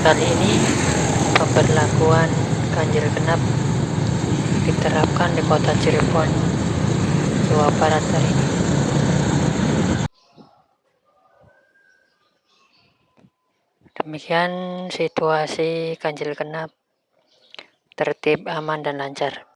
kali ini pemberlakuan ganjil genap diterapkan di kota Cirebon, Jawa Barat hari ini. Demikian situasi ganjil genap tertib, aman, dan lancar.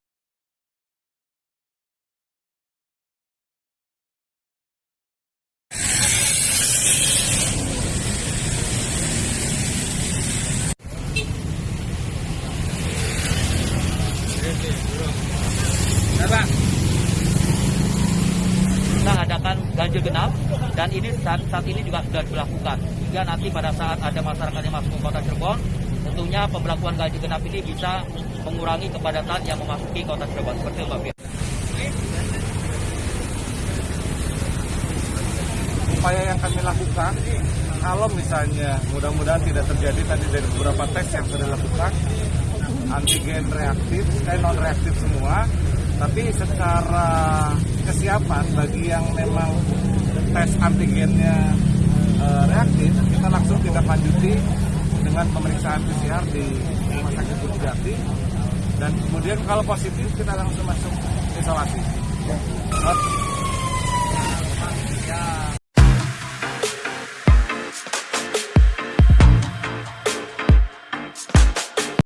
Kita adakan ganjil genap dan ini saat, saat ini juga sudah dilakukan. Hingga nanti pada saat ada masyarakat yang masuk ke kota Cirebon tentunya pemberlakuan ganjil genap ini bisa mengurangi kepadatan yang memasuki kota Cirebon. Seperti itu Fir. upaya yang kami lakukan kalau misalnya mudah-mudahan tidak terjadi tadi dari beberapa tes yang sudah dilakukan antigen reaktif, eh non reaktif semua tapi secara kesiapan bagi yang memang tes antigennya eh, reaktif kita langsung tindak lanjuti dengan pemeriksaan PCR di Rumah Sakit Jati. Dan kemudian kalau positif kita langsung masuk isolasi.